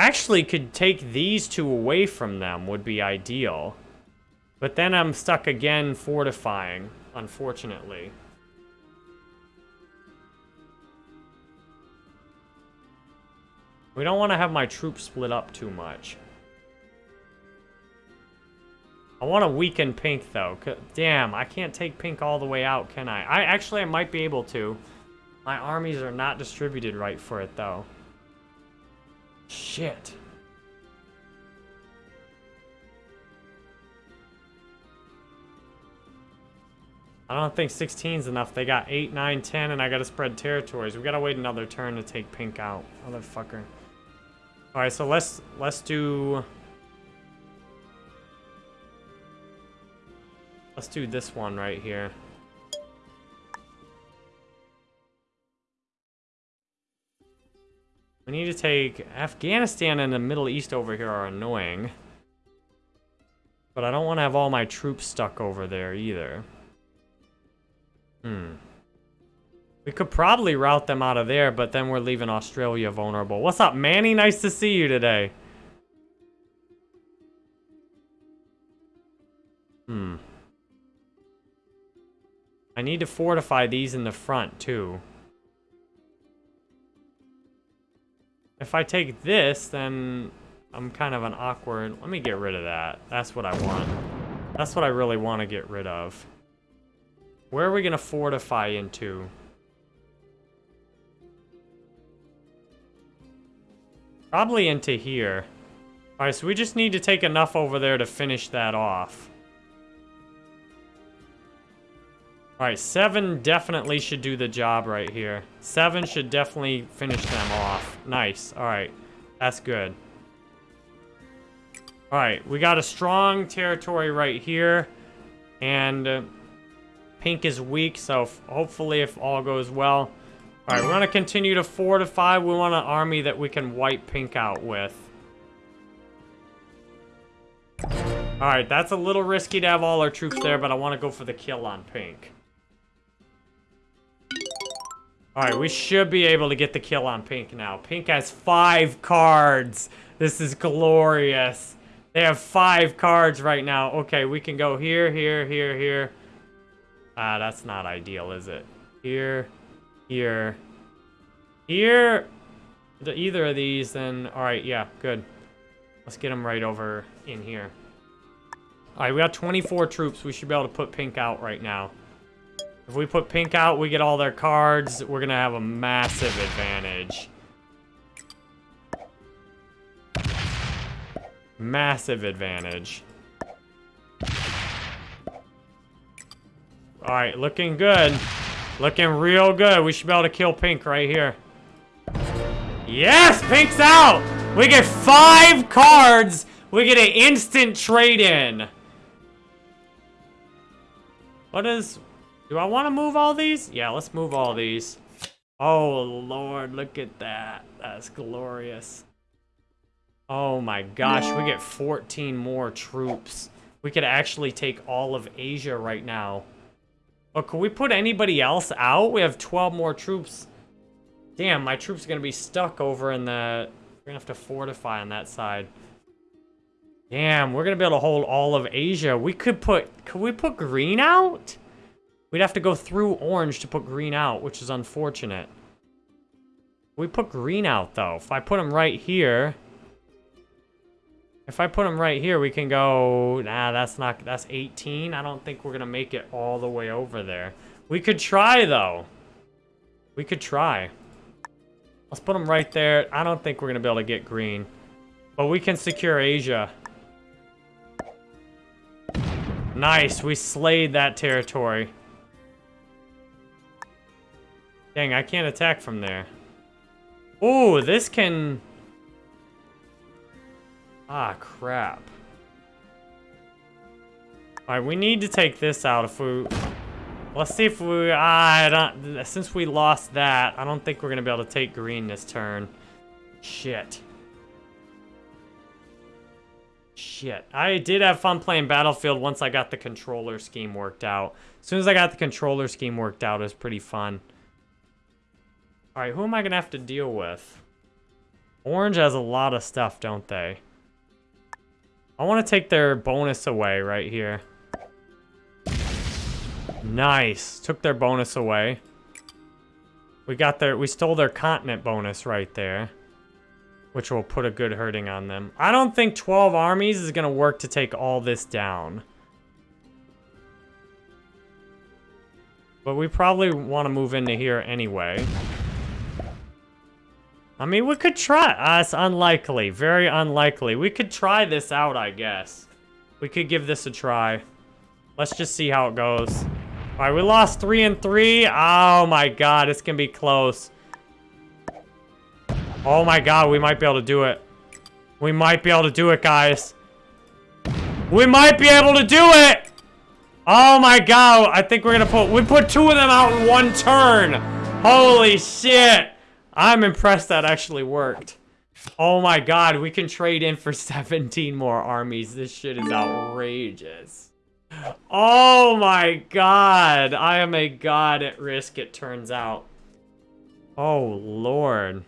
Actually, could take these two away from them would be ideal. But then I'm stuck again fortifying, unfortunately. We don't want to have my troops split up too much. I want to weaken pink, though. Damn, I can't take pink all the way out, can I? I Actually, I might be able to. My armies are not distributed right for it, though. Shit. I don't think 16 is enough. They got 8, 9, 10, and I gotta spread territories. We gotta wait another turn to take pink out. Motherfucker. Alright, so let's let's do Let's do this one right here. We need to take... Afghanistan and the Middle East over here are annoying. But I don't want to have all my troops stuck over there either. Hmm. We could probably route them out of there, but then we're leaving Australia vulnerable. What's up, Manny? Nice to see you today. Hmm. I need to fortify these in the front, too. If I take this, then I'm kind of an awkward... Let me get rid of that. That's what I want. That's what I really want to get rid of. Where are we going to fortify into? Probably into here. Alright, so we just need to take enough over there to finish that off. Alright, seven definitely should do the job right here. Seven should definitely finish them off. Nice. Alright. That's good. Alright, we got a strong territory right here. And uh, pink is weak, so hopefully if all goes well. Alright, we're going to continue to fortify. We want an army that we can wipe pink out with. Alright, that's a little risky to have all our troops there, but I want to go for the kill on pink. Alright, we should be able to get the kill on Pink now. Pink has five cards. This is glorious. They have five cards right now. Okay, we can go here, here, here, here. Ah, that's not ideal, is it? Here, here, here. The, either of these, then... Alright, yeah, good. Let's get them right over in here. Alright, we got 24 troops. We should be able to put Pink out right now. If we put pink out, we get all their cards. We're going to have a massive advantage. Massive advantage. Alright, looking good. Looking real good. We should be able to kill pink right here. Yes! Pink's out! We get five cards! We get an instant trade-in. What is... Do I want to move all these? Yeah, let's move all these. Oh, Lord, look at that. That's glorious. Oh my gosh, we get 14 more troops. We could actually take all of Asia right now. But can we put anybody else out? We have 12 more troops. Damn, my troops are going to be stuck over in the... We're going to have to fortify on that side. Damn, we're going to be able to hold all of Asia. We could put... Could we put green out? We'd have to go through orange to put green out, which is unfortunate. We put green out, though. If I put them right here... If I put them right here, we can go... Nah, that's not... That's 18. I don't think we're going to make it all the way over there. We could try, though. We could try. Let's put them right there. I don't think we're going to be able to get green. But we can secure Asia. Nice. We slayed that territory. Dang, I can't attack from there. Oh, this can... Ah, crap. Alright, we need to take this out if we... Let's see if we... I don't... Since we lost that, I don't think we're going to be able to take green this turn. Shit. Shit. I did have fun playing Battlefield once I got the controller scheme worked out. As soon as I got the controller scheme worked out, it was pretty fun. Alright, who am I going to have to deal with? Orange has a lot of stuff, don't they? I want to take their bonus away right here. Nice. Took their bonus away. We got their, we stole their continent bonus right there. Which will put a good hurting on them. I don't think 12 armies is going to work to take all this down. But we probably want to move into here anyway. I mean, we could try. Uh, it's unlikely. Very unlikely. We could try this out, I guess. We could give this a try. Let's just see how it goes. All right, we lost three and three. Oh my god, it's gonna be close. Oh my god, we might be able to do it. We might be able to do it, guys. We might be able to do it! Oh my god, I think we're gonna put... We put two of them out in one turn! Holy shit! I'm impressed that actually worked. Oh my god, we can trade in for [LAUGHS] 17 more armies. This shit is outrageous. Oh my god! I am a god at risk, it turns out. Oh lord.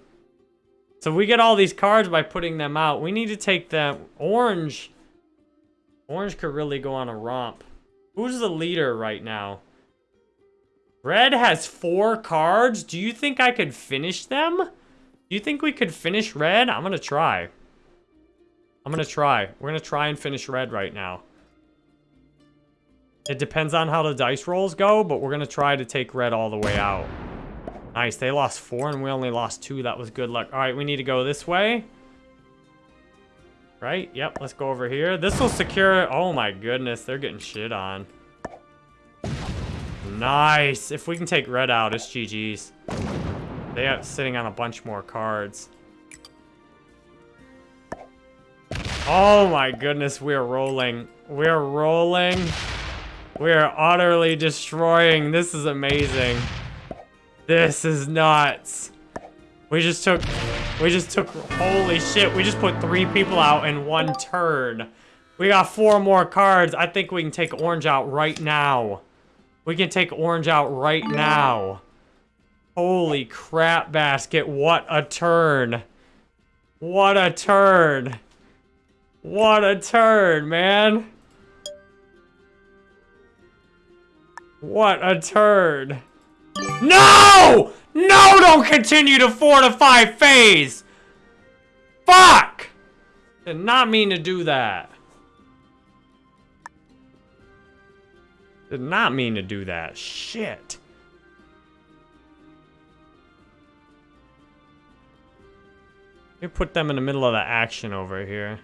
So we get all these cards by putting them out. We need to take them. Orange. Orange could really go on a romp. Who's the leader right now? Red has four cards. Do you think I could finish them? Do you think we could finish red? I'm going to try. I'm going to try. We're going to try and finish red right now. It depends on how the dice rolls go, but we're going to try to take red all the way out. Nice, they lost four and we only lost two. That was good luck. All right, we need to go this way. Right? Yep, let's go over here. This will secure... Oh my goodness, they're getting shit on. Nice. If we can take red out, it's GG's. They are sitting on a bunch more cards. Oh my goodness, we're rolling. We're rolling. We're utterly destroying. This is amazing. This is nuts. We just took, we just took, holy shit, we just put three people out in one turn. We got four more cards. I think we can take orange out right now. We can take orange out right now. Holy crap basket, what a turn. What a turn. What a turn, man. What a turn. No! No, don't continue to fortify phase! Fuck! Did not mean to do that. Did not mean to do that. Shit. Me put them in the middle of the action over here.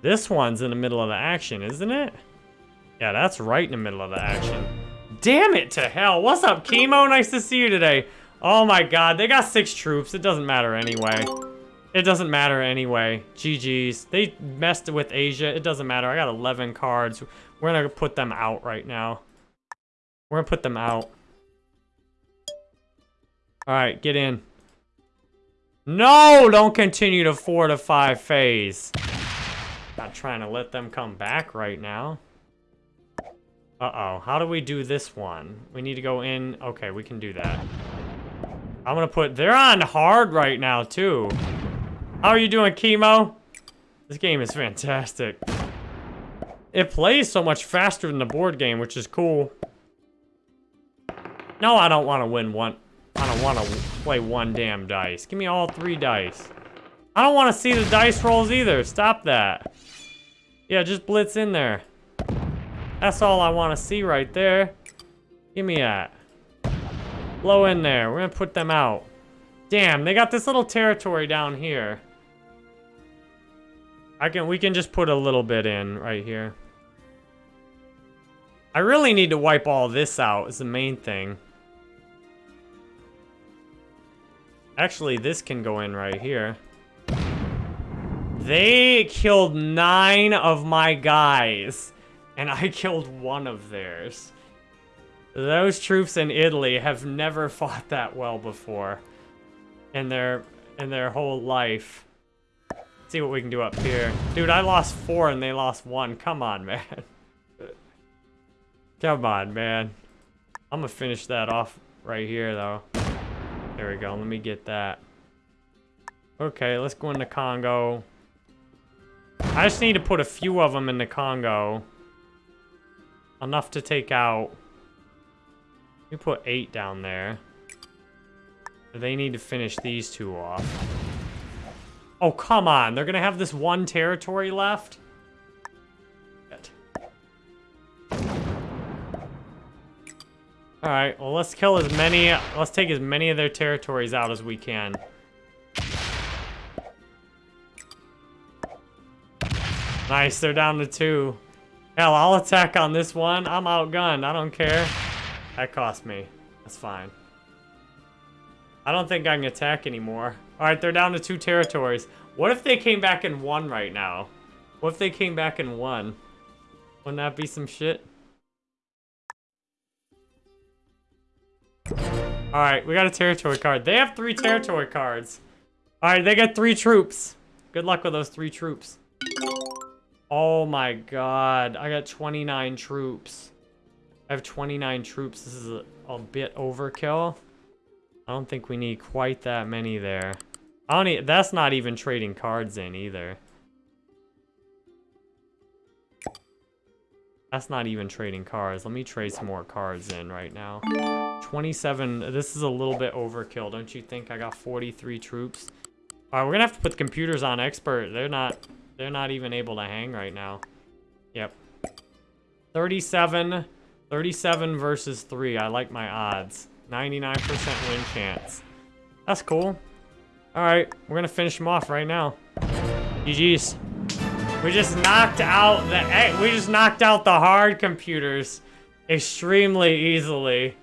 This one's in the middle of the action, isn't it? Yeah, that's right in the middle of the action. Damn it to hell. What's up, Chemo? Nice to see you today. Oh my god, they got six troops. It doesn't matter anyway. It doesn't matter anyway. GG's. They messed with Asia. It doesn't matter. I got 11 cards. We're gonna put them out right now. We're gonna put them out. Alright, get in. No! Don't continue to fortify phase. Not trying to let them come back right now. Uh-oh. How do we do this one? We need to go in. Okay, we can do that. I'm gonna put... They're on hard right now, too. How are you doing, Chemo? This game is fantastic. It plays so much faster than the board game, which is cool. No, I don't want to win one. I don't want to play one damn dice. Give me all three dice. I don't want to see the dice rolls either. Stop that. Yeah, just blitz in there. That's all I want to see right there. Give me that. Blow in there. We're going to put them out. Damn, they got this little territory down here. I can we can just put a little bit in right here. I really need to wipe all this out is the main thing. Actually, this can go in right here. They killed nine of my guys, and I [LAUGHS] killed one of theirs. Those troops in Italy have never fought that well before in their in their whole life. See what we can do up here. Dude, I lost four and they lost one. Come on, [LAUGHS] man. Come on, man. I'm gonna finish that off right here, though. There we go. Let me get that. Okay, let's go into Congo. I just need to put a few of them in the Congo. Enough to take out. You put eight down there. They need to finish these two off. Oh, come on. They're going to have this one territory left? Alright, well, let's kill as many... Let's take as many of their territories out as we can. Nice, they're down to two. Hell, I'll attack on this one. I'm outgunned. I don't care. That cost me. That's fine. I don't think I can attack anymore. Alright, they're down to two territories. What if they came back and won right now? What if they came back and won? Wouldn't that be some shit? Alright, we got a territory card. They have three territory cards. Alright, they got three troops. Good luck with those three troops. Oh my god. I got 29 troops. I have 29 troops. This is a, a bit overkill. I don't think we need quite that many there. I don't that's not even trading cards in either. That's not even trading cards. Let me trade some more cards in right now. 27. This is a little bit overkill, don't you think? I got 43 troops. All right, we're gonna have to put the computers on expert. They're not. They're not even able to hang right now. Yep. 37. 37 versus 3. I like my odds. 99% win chance. That's cool. Alright, we're gonna finish them off right now. GG's. We just knocked out the we just knocked out the hard computers extremely easily.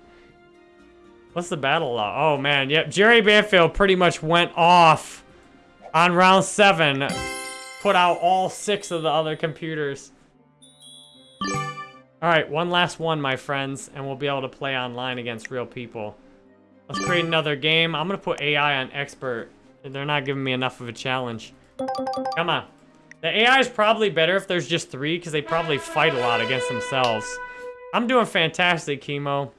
What's the battle law? Oh man, yep. Jerry Banfield pretty much went off on round seven. Put out all six of the other computers. Alright, one last one, my friends, and we'll be able to play online against real people. Let's create another game. I'm gonna put AI on expert. They're not giving me enough of a challenge. Come on. The AI is probably better if there's just three, because they probably fight a lot against themselves. I'm doing fantastic, Chemo.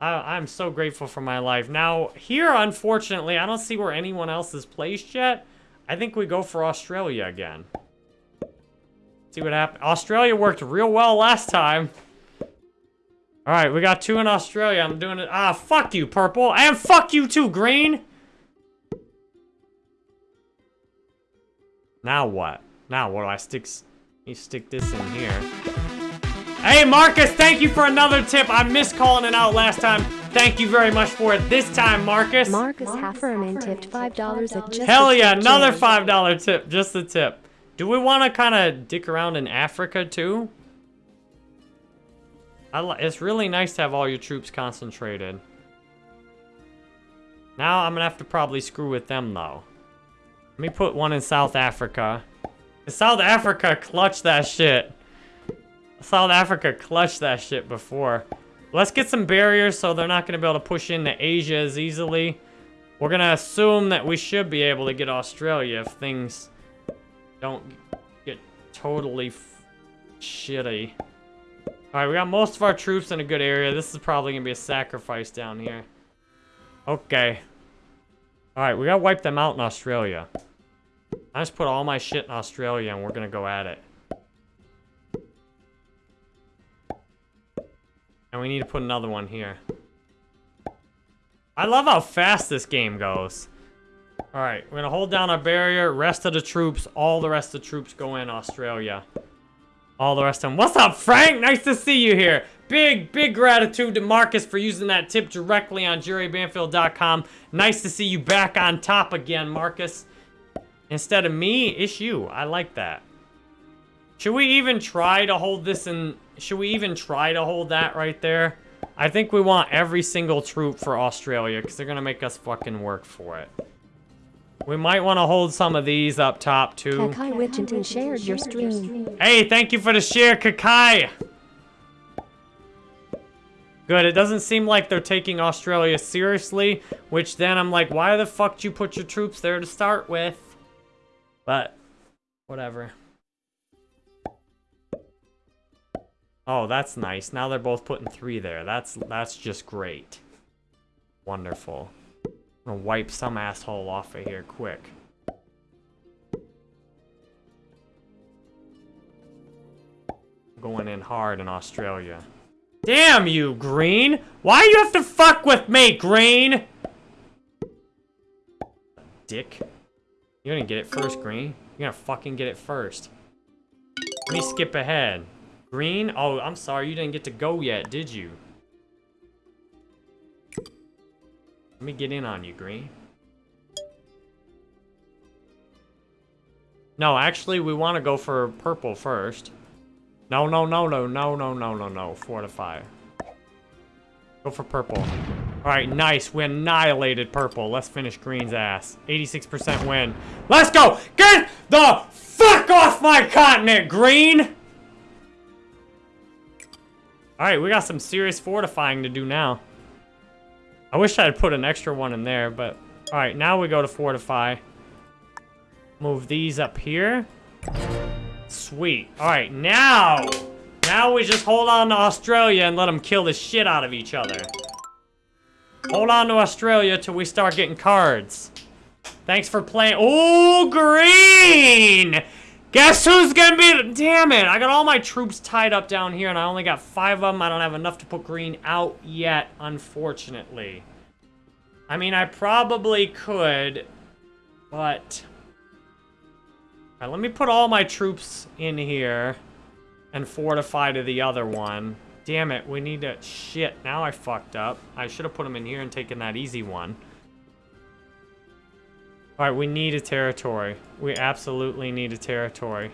I, I'm so grateful for my life. Now, here, unfortunately, I don't see where anyone else is placed yet. I think we go for Australia again. See what happened. Australia worked real well last time. All right, we got two in Australia. I'm doing it. Ah, fuck you, purple. And fuck you too, green. Now what? Now what do I stick? You stick this in here. Hey, Marcus, thank you for another tip. I missed calling it out last time. Thank you very much for it this time, Marcus. Marcus Hafferman tipped $5 at just Hell yeah, another $5 tip. Just the tip. Do we want to kind of dick around in Africa too? I it's really nice to have all your troops concentrated. Now I'm gonna have to probably screw with them though. Let me put one in South Africa. South Africa clutched that shit. South Africa clutched that shit before. Let's get some barriers so they're not gonna be able to push into Asia as easily. We're gonna assume that we should be able to get Australia if things don't get totally shitty. Alright, we got most of our troops in a good area. This is probably going to be a sacrifice down here. Okay. Alright, we got to wipe them out in Australia. I just put all my shit in Australia and we're to go at it. And we need to put another one here. I love how fast this game goes. Alright, we're gonna hold down our barrier. Rest of the troops, all the rest of the troops go in Australia. All the rest of them. What's up, Frank? Nice to see you here. Big, big gratitude to Marcus for using that tip directly on jerrybanfield.com. Nice to see you back on top again, Marcus. Instead of me, it's you. I like that. Should we even try to hold this in... Should we even try to hold that right there? I think we want every single troop for Australia because they're going to make us fucking work for it. We might want to hold some of these up top too. Kakai Widgeon shared your stream. Hey, thank you for the share, Kakai. Good, it doesn't seem like they're taking Australia seriously, which then I'm like, why the fuck did you put your troops there to start with? But, whatever. Oh, that's nice. Now they're both putting three there. That's that's just great. Wonderful. I'm gonna wipe some asshole off of here quick. Going in hard in Australia. Damn you, Green! Why do you have to fuck with me, Green? Dick. You're gonna get it first, Green. You're gonna fucking get it first. Let me skip ahead. Green? Oh, I'm sorry, you didn't get to go yet, did you? Let me get in on you, Green. No, actually, we want to go for purple first. No, no, no, no, no, no, no, no, no. Fortify. Go for purple. Alright, nice. We annihilated purple. Let's finish green's ass. 86% win. Let's go! Get the fuck off my continent, green! Alright, we got some serious fortifying to do now. I wish I had put an extra one in there, but... Alright, now we go to fortify. Move these up here. Sweet. Alright, now! Now we just hold on to Australia and let them kill the shit out of each other. Hold on to Australia till we start getting cards. Thanks for playing. Oh, green! Guess who's gonna be... Damn it, I got all my troops tied up down here and I only got five of them. I don't have enough to put green out yet, unfortunately. I mean, I probably could, but... Alright, let me put all my troops in here and fortify to the other one. Damn it, we need to... Shit, now I fucked up. I should have put them in here and taken that easy one. Alright, we need a territory. We absolutely need a territory.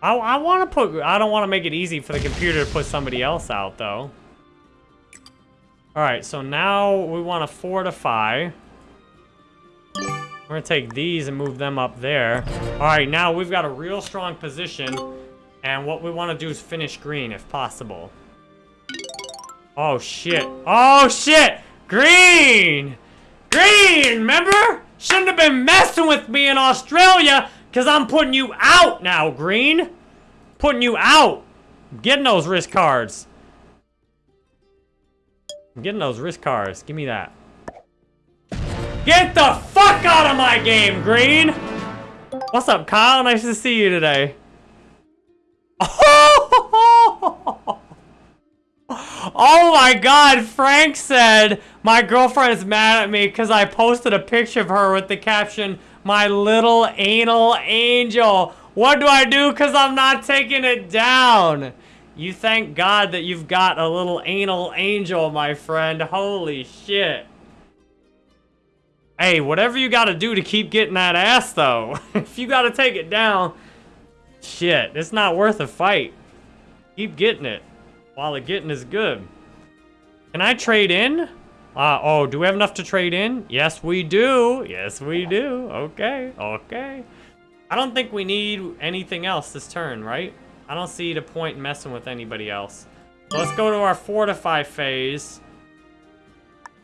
I, I want to put... I don't want to make it easy for the computer to put somebody else out, though. Alright, so now we want to fortify. We're gonna take these and move them up there. All right, now we've got a real strong position. And what we want to do is finish green if possible. Oh, shit. Oh, shit! Green! Green, remember? Shouldn't have been messing with me in Australia, because I'm putting you out now, Green. Putting you out. I'm getting those risk cards. I'm getting those risk cards. Give me that. Get the fuck out of my game, Green! What's up, Kyle? Nice to see you today. [LAUGHS] Oh my god, Frank said my girlfriend is mad at me because I posted a picture of her with the caption, my little anal angel. What do I do because I'm not taking it down? You thank God that you've got a little anal angel, my friend. Holy shit. Hey, whatever you gotta do to keep getting that ass, though. [LAUGHS] if you gotta take it down, shit, it's not worth a fight. Keep getting it while the getting is good. Can I trade in? Uh, oh, do we have enough to trade in? Yes, we do. Yes, we do. Okay, okay. I don't think we need anything else this turn, right? I don't see the point in messing with anybody else. Let's go to our fortify phase.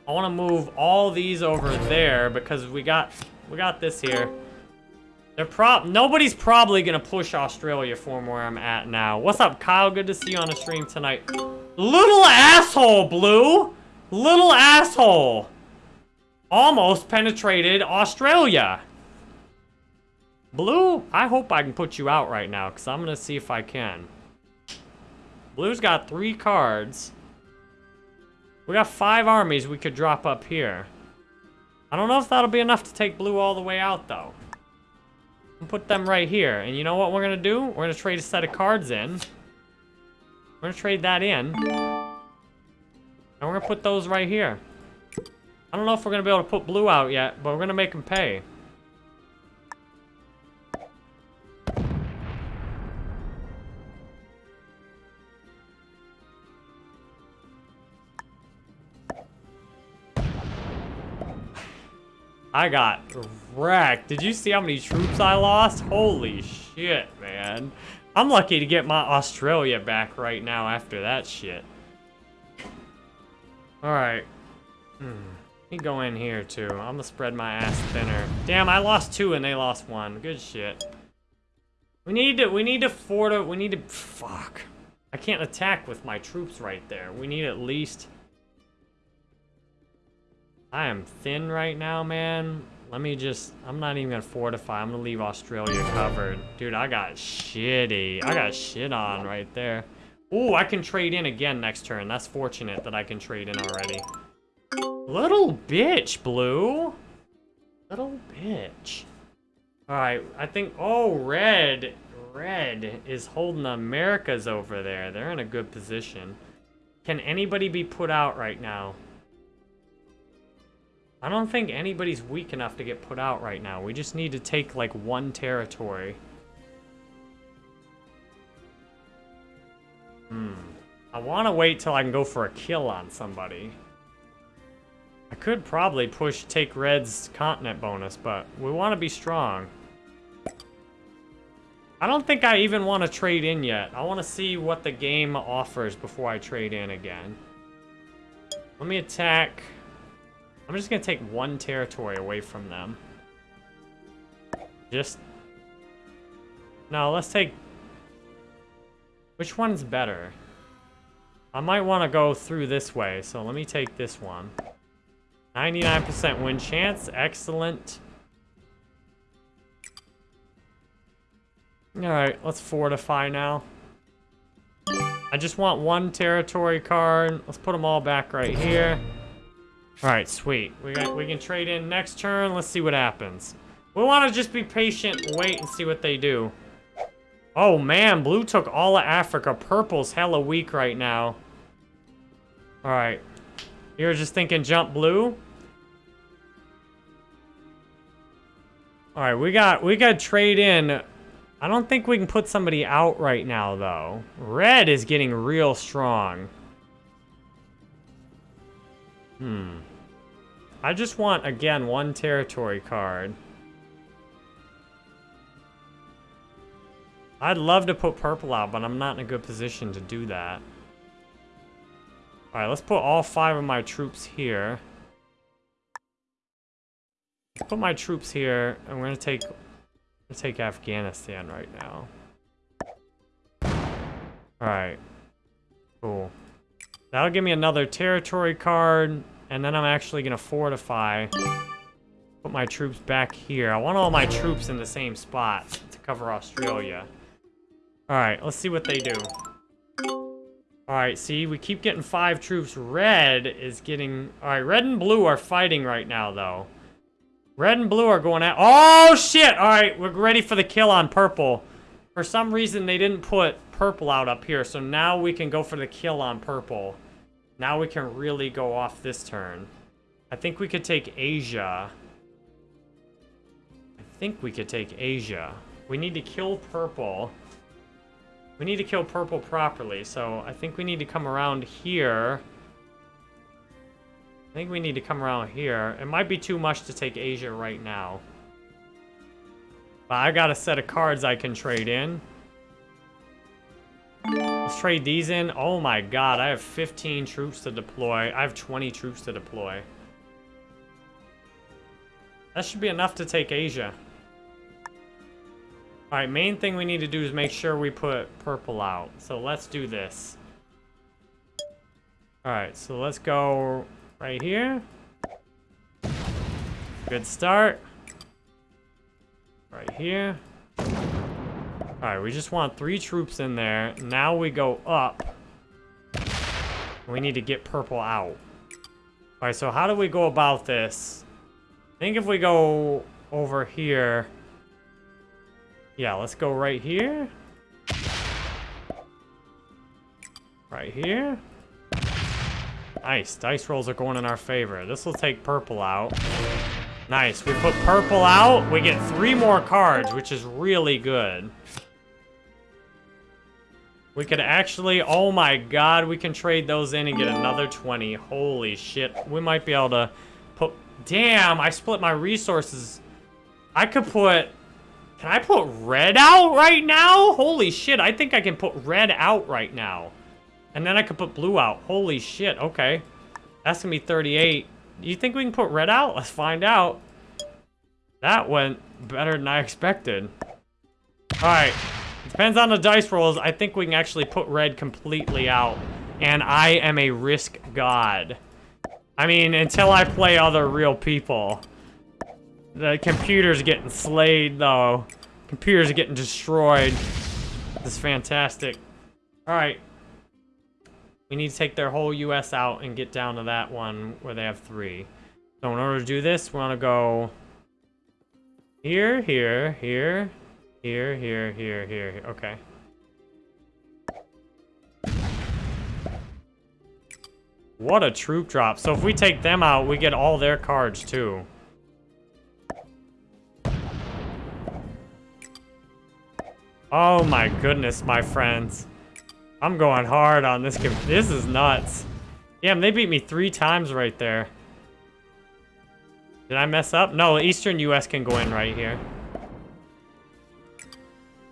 I want to move all these over there because we got we got this here. They're prob nobody's probably gonna push Australia from where I'm at now. What's up, Kyle? Good to see you on the stream tonight. Little asshole, Blue! Little asshole! Almost penetrated Australia. Blue, I hope I can put you out right now, because I'm to see if I can. Blue's got three cards. We got five armies we could drop up here. I don't know if that'll be enough to take blue all the way out, though. Put them right here. And you know what we're going to do? We're going to trade a set of cards in. We're going to trade that in. And we're going to put those right here. I don't know if we're going to be able to put blue out yet, but we're going to make them pay. I got wrecked. Did you see how many troops I lost? Holy shit, man. I'm lucky to get my Australia back right now after that shit. Alright. Hmm. Let me go in here too. I'm gonna spread my ass thinner. Damn, I lost two and they lost one. Good shit. We need to, we need to forta, we need to, fuck. I can't attack with my troops right there. We need at least... I am thin right now, man. Let me just... I'm not even gonna fortify. I'm gonna leave Australia covered. Dude, I got shitty. I got shit on right there. Ooh, I can trade in again next turn. That's fortunate that I can trade in already. Little bitch, Blue. Little bitch. Alright, I think... Oh, red. Red is holding Americas over there. They're in a good position. Can anybody be put out right now? I don't think anybody's weak enough to get put out right now. We just need to take, like, one territory. Hmm. I want to wait till I can go for a kill on somebody. I could probably push take Red's continent bonus, but we want to be strong. I don't think I even want to trade in yet. I want to see what the game offers before I trade in again. Let me attack... I'm just to take one territory away from them. Just... No, let's take... Which one's better? I might want to go through this way, so let me take this one. 99% win chance, excellent. Alright, let's fortify now. I just want one territory card. Let's put them all back right here. Alright, sweet. We, got, we can trade in next turn. Let's see what happens. We want to just be patient wait and see what they do. Oh man, blue took all of Africa. Purple's hella weak right now. Alright. You're just thinking jump blue? Alright, we got we got trade in I don't think we can put somebody out right now, though. Red is getting real strong. Hmm. I just want, again, one territory card. I'd love to put purple out, but I'm not in a good position to do that. Alright, let's put all five of my troops here. Put my troops here, and we're gonna take Let's take Afghanistan right now. Alright. Cool. That'll give me another territory card, and then I'm actually going to fortify. Put my troops back here. I want all my troops in the same spot to cover Australia. Alright, let's see what they do. Alright, see, we keep getting five troops. Red is getting... Alright, red and blue are fighting right now, though. Red and blue are going at... Oh, shit! Alright, we're ready for the kill on purple. For some reason, they didn't put purple out up here, so now we can go for the kill on purple. Now we can really go off this turn. I think we could take Asia. I think we could take Asia. We need to kill purple. We need to kill purple properly, so I think we need to come around here. I think we need to come around here. It might be too much to take Asia right now. But I got a set of cards I can trade in. Let's trade these in. Oh my god, I have 15 troops to deploy. I have 20 troops to deploy. That should be enough to take Asia. Alright, main thing we need to do is make sure we put purple out. So let's do this. Alright, so let's go right here. Good start. Right here. Alright, we just want three troops in there. Now we go up. We need to get purple out. Alright, so how do we go about this? I think if we go over here... Yeah, let's go right here. Right here. Nice. Dice rolls are going in our favor. This will take purple out. Nice. We put purple out. We get three more cards, which is really good. We could actually... Oh my god, we can trade those in and get another 20. Holy shit. We might be able to put Damn, I split my resources. I could put... Can I put red out right now? Holy shit, I think I can put red out right now. And then I could put blue out. Holy shit, okay. That's gonna be 38. Do you think we can put red out? Let's find out. That went better than I expected. Alright. Depends on the dice rolls. I think we can actually put red completely out. And I am a risk god. I mean, until I play other real people. The computer's getting slayed, though. Computer's are getting destroyed. This is fantastic. Alright. We need to take their whole US out and get down to that one where they have three. So in order to do this, we want to go... Here, here, here, here, here, here, here, here. Okay. What a troop drop. So if we take them out, we get all their cards too. Oh my goodness, my friends. I'm going hard on this game. This is nuts. Damn, they beat me three times right there. Did I mess up? No, Eastern U.S. can go in right here.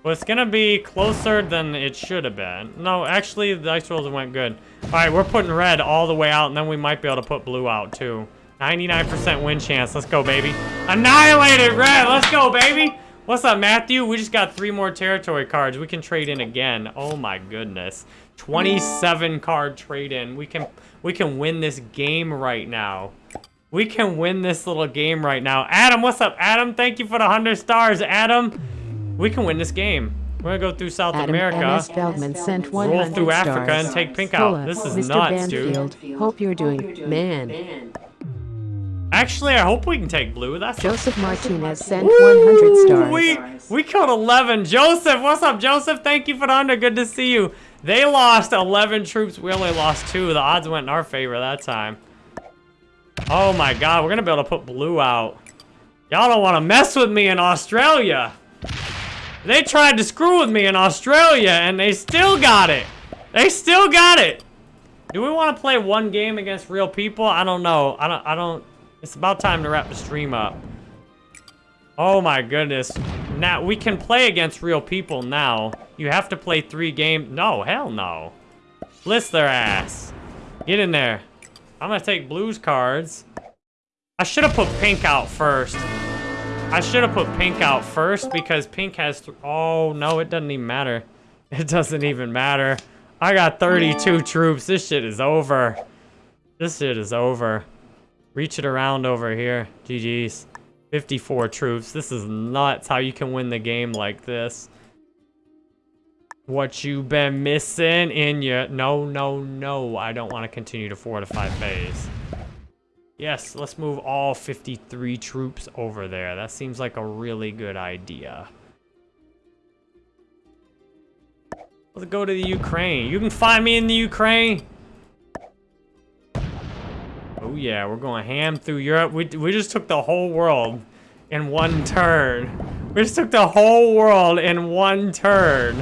Well, it's gonna be closer than it should have been. No, actually, the dice rolls went good. All right, we're putting red all the way out, and then we might be able to put blue out, too. 99% win chance. Let's go, baby. Annihilated red. Let's go, baby. What's up, Matthew? We just got three more territory cards. We can trade in again. Oh my goodness. 27 card trade in. We can we can win this game right now. We can win this little game right now. Adam, what's up? Adam, thank you for the 100 stars. Adam, we can win this game. We're gonna go through South Adam America, MS Feldman sent roll through stars. Africa, and take pink out. Fulla, This is Mr. nuts, dude. Banfield, Hope you're doing, man. Actually, I hope we can take blue. That's Joseph Martinez sent 100 stars. We we killed 11. Joseph, what's up, Joseph? Thank you for the 100. Good to see you. They lost 11 troops. We only lost two. The odds went in our favor that time. Oh my god, we're gonna be able to put blue out. Y'all don't want to mess with me in Australia. They tried to screw with me in Australia, and they still got it. They still got it. Do we want to play one game against real people? I don't know. I don't. I don't. It's about time to wrap the stream up. Oh my goodness. Now, we can play against real people now. You have to play three games. No, hell no. Blitz their ass. Get in there. I'm gonna take blues cards. I should have put pink out first. I should have put pink out first because pink has... oh, no, it doesn't even matter. [LAUGHS] It doesn't even matter. I got 32 troops. This shit is over. This shit is over. Reach it around over here. GG's. 54 troops. This is nuts how you can win the game like this. What you been missing in your... No, no, no. I don't want to continue to fortify phase. Yes, let's move all 53 troops over there. That seems like a really good idea. Let's go to the Ukraine. You can find me in the Ukraine. Oh yeah, we're going ham through Europe. We, we just took the whole world in one turn. We just took the whole world in one turn.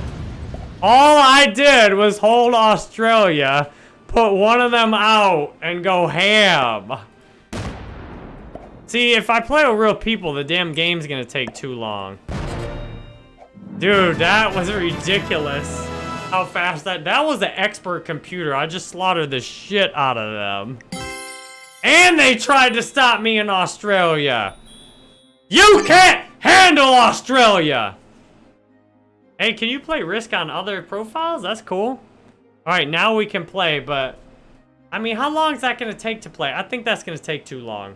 All I did was hold Australia, put one of them out, and go ham. See, if I play with real people, the damn game's gonna take too long. Dude, that was ridiculous. How fast that... That was an expert computer. I just slaughtered the shit out of them. And they tried to stop me in Australia. You can't handle Australia! Hey, can you play Risk on other profiles? That's cool. Alright, now we can play, but... I mean, how long is that going to take to play? I think that's going to take too long.